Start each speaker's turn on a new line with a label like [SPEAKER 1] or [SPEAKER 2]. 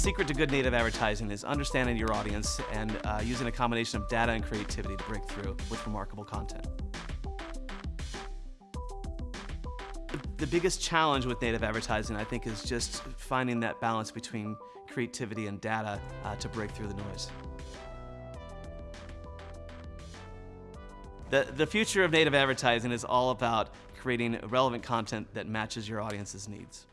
[SPEAKER 1] secret to good native advertising is understanding your audience and uh, using a combination of data and creativity to break through with remarkable content. The biggest challenge with native advertising, I think, is just finding that balance between creativity and data uh, to break through the noise. The, the future of native advertising is all about creating relevant content that matches your audience's needs.